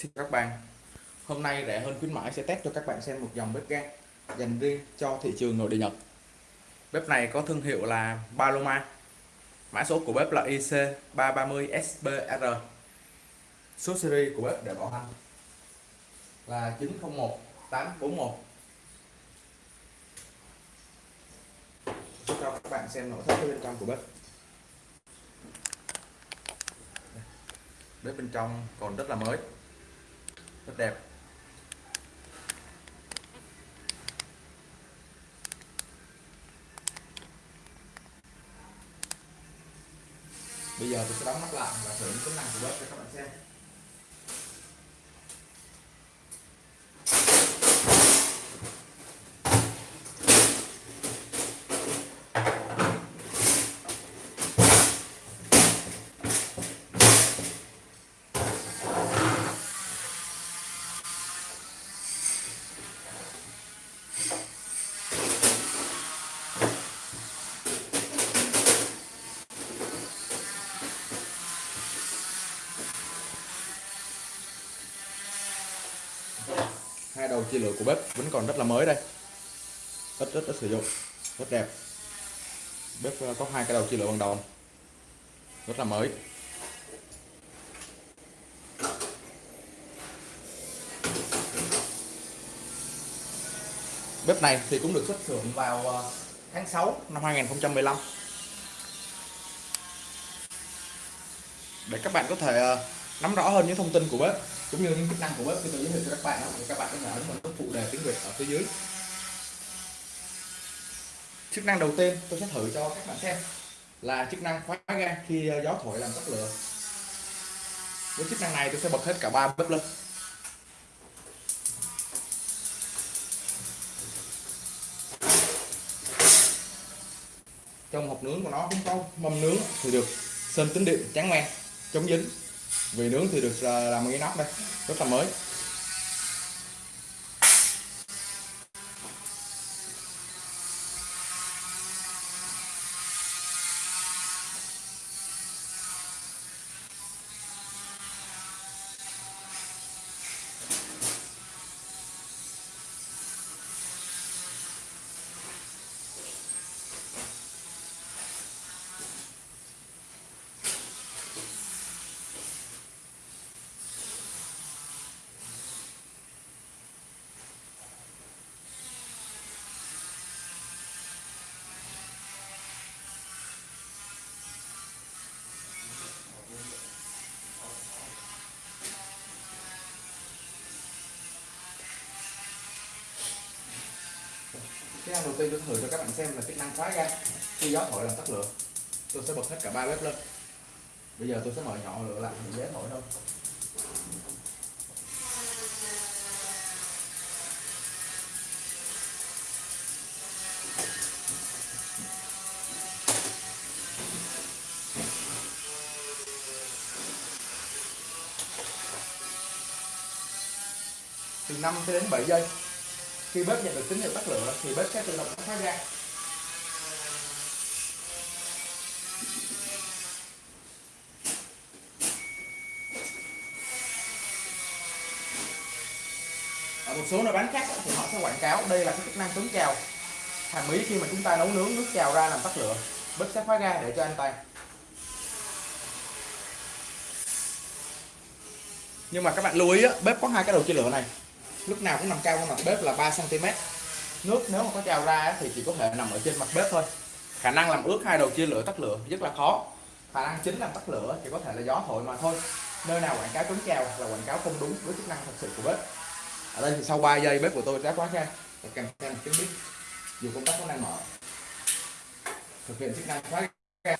Xin các bạn. Hôm nay rẻ hơn khuyến mãi sẽ test cho các bạn xem một dòng bếp ga dành riêng cho thị trường nội địa Nhật. Bếp này có thương hiệu là Paloma. Mã số của bếp là IC330SBR Số series của bếp để bảo hành là 901841 cho các bạn xem nội thất bên trong của bếp. Bếp bên trong còn rất là mới rất đẹp. Bây giờ tôi sẽ đóng nắp lại và thử những tính năng của bếp cho các bạn xem. Đầu chia lửa của bếp vẫn còn rất là mới đây. Rất rất rất sử dụng. Rất đẹp. Bếp ờ, có hai cái đầu chia lửa bằng đồng rất là mới. Bếp này thì cũng được xuất xưởng vào ờ, tháng 6 năm 2015 để các bạn có thể ờ, nắm rõ hơn những thông tin của bếp, cũng như những chức năng của bếp. Khi tôi giới thiệu cho các bạn thì các bạn có thể ấn vào nút phụ đề tiếng Việt ở phía dưới. Chức năng đầu tiên tôi sẽ thử cho các bạn xem là chức năng khóa ga khi gió thổi làm tắt lửa. Với chức năng này tôi sẽ bật hết cả ba bếp lên. Trong hộp nướng của nó cũng có mâm nướng thì được sơn tính điện trắng men, chống dính vì nướng thì được à, làm cái nắp đây rất là mới. Cái đầu tiên tôi thử cho các bạn xem là chức năng khóa ga khi gió thổi làm tắt lửa. Tôi sẽ bật hết cả ba bếp lên. Bây giờ tôi sẽ mở nhỏ lửa lại để dễ thổi hơn. từ 5 cho đến 7 giây khi bếp nhận được tín hiệu tắt lửa thì bếp sẽ tự động tắt khóa ra. ở một số nơi bán khác thì họ sẽ quảng cáo đây là cái chức năng chống trào. Hàm ý khi mà chúng ta nấu nướng nước trào ra làm tắt lửa bếp sẽ khóa ga để cho an toàn nhưng mà các bạn lưu ý á, bếp có hai cái đầu chia lửa này lúc nào cũng nằm cao hơn mặt bếp là 3 cm nước nếu mà có trào ra thì chỉ có thể nằm ở trên mặt bếp thôi. Khả năng làm ướt hai đầu chia lửa tắt lửa rất là khó. Khả năng chính làm tắt lửa chỉ có thể là gió thổi mà thôi. Nơi nào quảng cáo chống trào là quảng cáo không đúng với chức năng thật sự của bếp. Ở đây thì sau 3 giây bếp của tôi đã khóa ra và kèm theo một tiếng bếp. Dù công tắc có đang mở. Thực hiện chức năng khóa ra